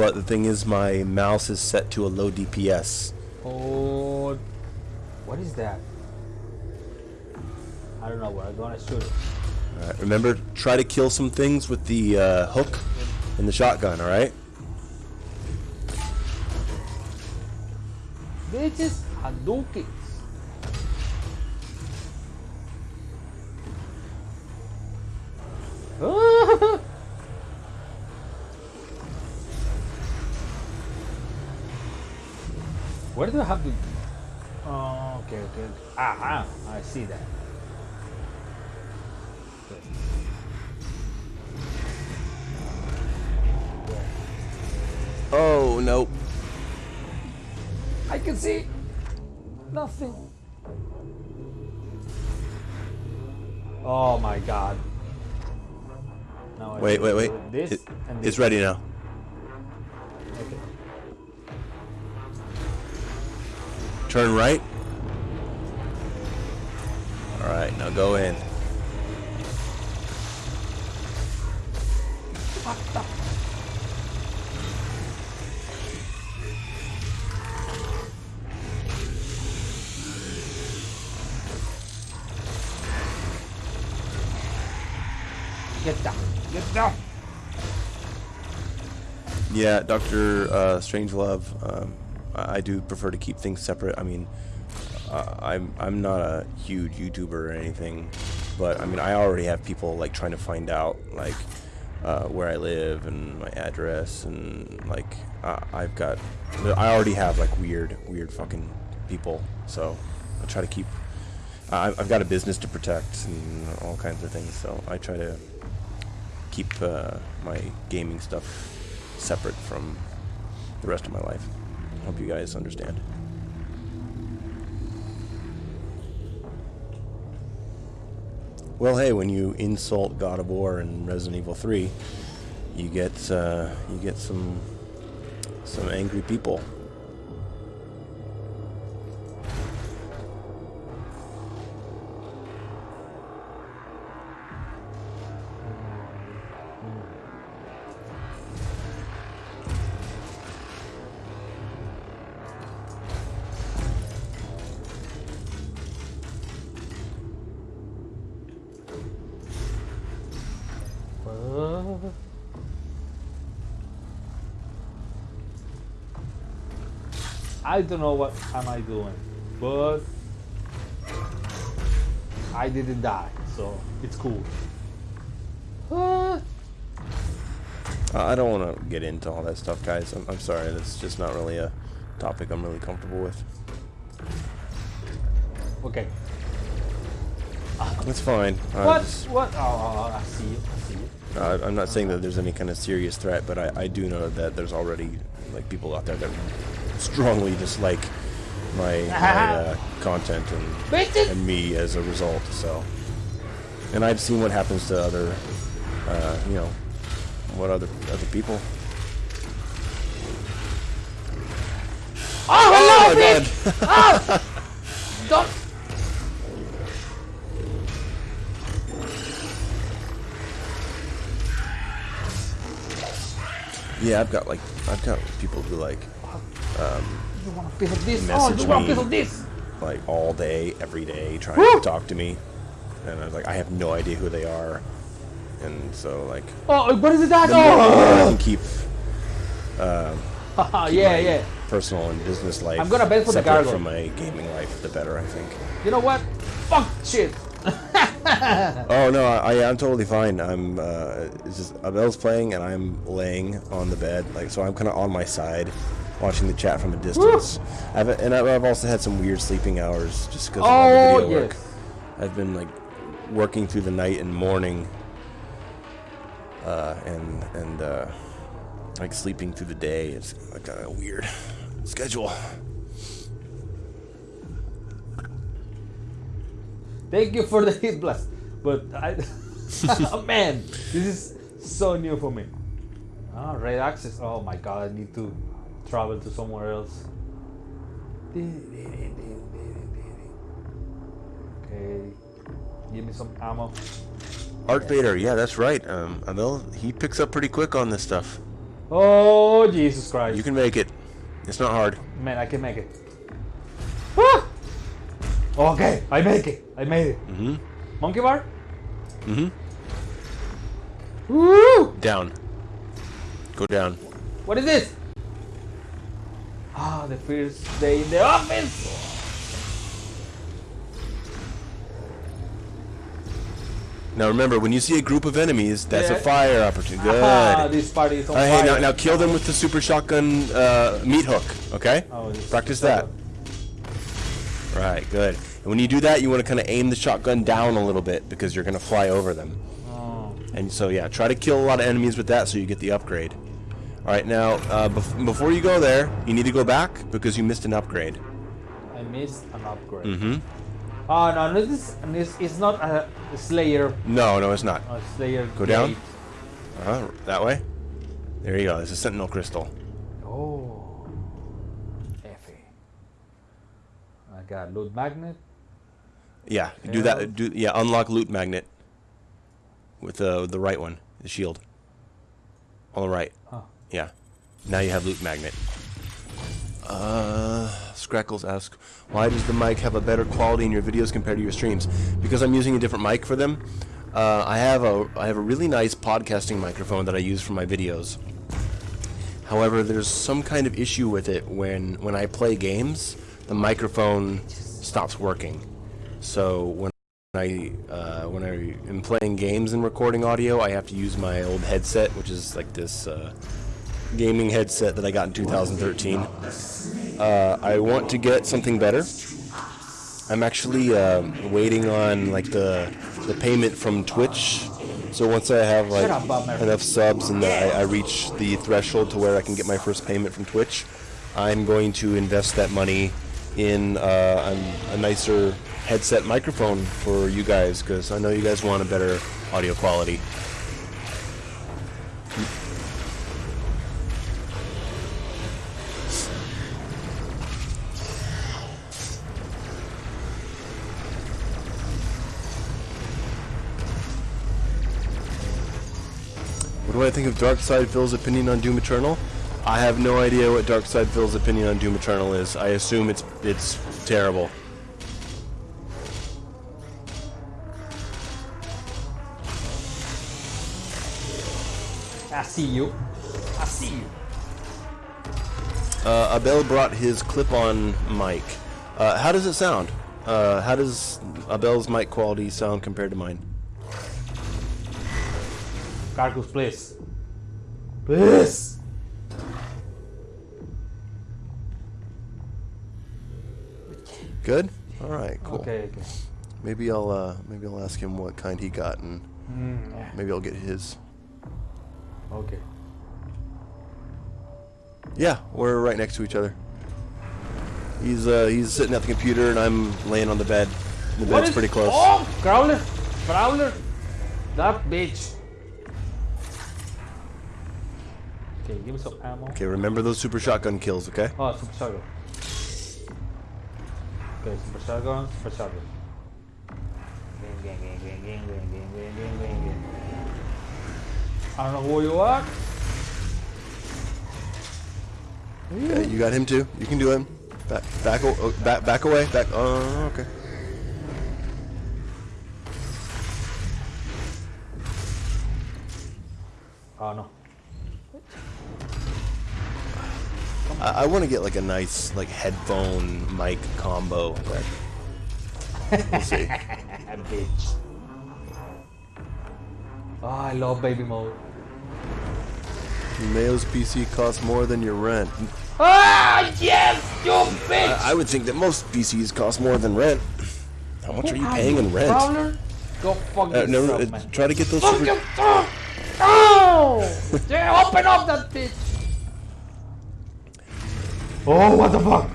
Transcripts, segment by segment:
but the thing is, my mouse is set to a low DPS. Oh, what is that? I don't know. where I'm gonna shoot it. Alright, remember, try to kill some things with the uh, hook and the shotgun, alright? Bitches Hadoukens. Where do I have to? Oh, okay, okay. Ah, ah, I see that. Okay. Oh, nope. I can see nothing. Oh my god. Now I Wait, wait, wait. This It- it's ready now. Turn right. Alright, now go in. Get down. Get down. Yeah, Doctor uh, Strangelove. Um, I, do prefer to keep things separate. I mean, uh, I'm I'm not a huge YouTuber or anything, but I mean I already have people like trying to find out like uh, where I live and my address and like I've got I already have like weird weird fucking people. So I try to keep. I've got a business to protect and all kinds of things. So I try to keep uh, my gaming stuff separate from the rest of my life. Hope you guys understand. Well, hey, when you insult God of War and Resident Evil 3, you get uh, you get some some angry people. I don't know what am I doing, but I didn't die, so it's cool. Uh, I don't want to get into all that stuff, guys. I'm, I'm sorry. That's just not really a topic I'm really comfortable with. okay. That's fine. What? just- What? Oh, oh, I see you. I see you. Uh, I'm not saying that there's any kind of serious threat, but I, I do know that there's already like people out there that strongly dislike my, my uh, content and, and me as a result. So, and I've seen what happens to other, uh, you know, what other other people. Oh, hello, my bitch! Oh! Don't. Yeah, I've got like I've got people who like You want a piece of this? Oh, Message you want a me. piece of this? like all day, every day, trying Woo! to talk to me, and I was like, I have no idea who they are, and so like Oh, what is it that? more I Oh! can keep Haha, yeah, yeah. personal and business life I'm gonna bet for the gargoyle. from my gaming life, the better, I think. You know what? Fuck shit. Oh no, I, I I'm totally fine. I'm uh, it's just Abel's playing and I'm laying on the bed, like so I'm kind of on my side, watching the chat from a distance. I've and I've also had some weird sleeping hours just because of all Oh, the video work. I've been like working through the night and morning, uh, and and uh, like sleeping through the day. It's like a weird schedule. Thank you for the hit blast. But I. oh, man, this is so new for me. Ah, red access. Oh my god, I need to travel to somewhere else. Okay. Give me some ammo. Art Vader, yeah, that's right. Um, Abel, he picks up pretty quick on this stuff. Oh, Jesus Christ. You can make it. It's not hard. Man, I can make it. Ah! Okay, I make it. I made it. Mm-hmm. Monkey bar? Mm-hmm. Woo! Down. Go down. What is this? Ah, the first day in the office. Now remember, when you see a group of enemies, that's Yeah. a fire opportunity. Good. Ah, this party is on All right, fire. hey, now, now kill them with the super shotgun uh, meat hook, okay? Oh, Practice that. Right, good. And when you do that, you want to kind of aim the shotgun down a little bit because you're going to fly over them. Oh. And so, yeah, try to kill a lot of enemies with that so you get the upgrade. All right, now, uh, bef- before you go there, you need to go back because you missed an upgrade. I missed an upgrade. Mm-hmm. Oh no, no this it's, it's not a Slayer. No, no, it's not. A Slayer. Go down. gate. Uh, that way. There you go. It's a Sentinel Crystal. Oh. F. I got loot magnet. Yeah, do that. Do yeah, unlock loot magnet with the the right one, the shield. On the right. Huh. Yeah. Now you have loot magnet. Uh, Scrackles asks, why does the mic have a better quality in your videos compared to your streams? Because I'm using a different mic for them. Uh, I have a I have a really nice podcasting microphone that I use for my videos. However, there's some kind of issue with it when when I play games, the microphone stops working. So when I uh, when I am playing games and recording audio, I have to use my old headset, which is like this uh, gaming headset that I got in 2013. Uh, I want to get something better. I'm actually um, waiting on like the the payment from Twitch. So once I have like Shut up, Bob Merrick. enough subs and that I, I reach the threshold to where I can get my first payment from Twitch, I'm going to invest that money in uh, a, a nicer headset microphone for you guys because I know you guys want a better audio quality. What I think of Darkside Phil's opinion on Doom Eternal? I have no idea what Darkside Phil's opinion on Doom Eternal is. I assume it's it's terrible. I see you. I see you. Uh, Abel brought his clip-on mic. Uh, how does it sound? Uh, how does Abel's mic quality sound compared to mine? Cargus, please. Please. Good. All right. Cool. Okay, okay. Maybe I'll uh, maybe I'll ask him what kind he got, and Mm, maybe I'll get his. okay. Yeah, we're right next to each other. He's uh, he's sitting at the computer, and I'm laying on the bed. The bed's pretty close. Oh, Crowler. Prowler. That bitch. Okay, give me some ammo. Okay, remember those super shotgun kills, okay? Oh, super shotgun. Okay, super shotgun, super shotgun. Gang, gang, gang, gang, gang, gang, gang, gang, gang, gang. I don't know who you are. Yeah, you got him too. You can do him. Back, back, oh, back, back away. Back. Oh, okay. Oh no. I, I want to get like a nice like headphone mic combo. We'll see. bitch. Oh, I love baby mode. Mayo's PC costs more than your rent. Ah, yes, you bitch! I, I would think that most PCs cost more than rent. How much are you paying in rent? Prowler? Go fuck Uh, yourself, no, uh, man. try to get those Fuck super. yourself! Oh! yeah, open up that bitch! Oh, what the fuck?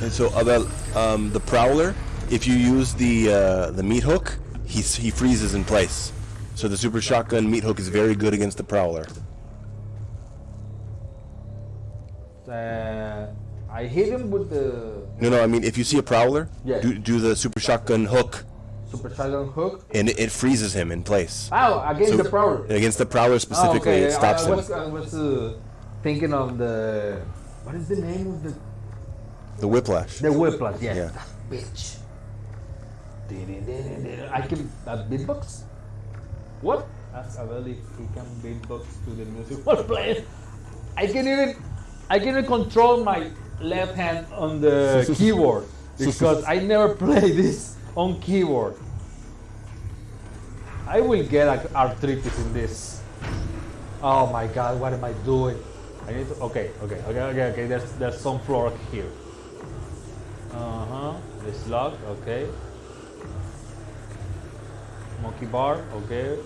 And so about um, the prowler, if you use the uh, the meat hook, he he freezes in place. So the super shotgun meat hook is very good against the prowler. Uh, I hit him with the No, no, I mean if you see a prowler, Yeah. do, do the super shotgun hook super shotgun hook. and it, it freezes him in place. Oh, against So- the prowler. Against the prowler Oh, specifically, okay. it stops I, I him. was, I was uh, thinking of the what is the name of the The whiplash. the whiplash? Yes, Yeah. that bitch. I can that beatbox. What? Ask Abel if he can beatbox to the music while playing. I can even I can even control my left hand on the keyboard because I never play this on keyboard. I will get arthritis in this. Oh my god, what am I doing? I need to. Okay, okay, okay, okay, okay. There's there's some floor here. Uh huh. this slug. Okay. Monkey bar. Okay.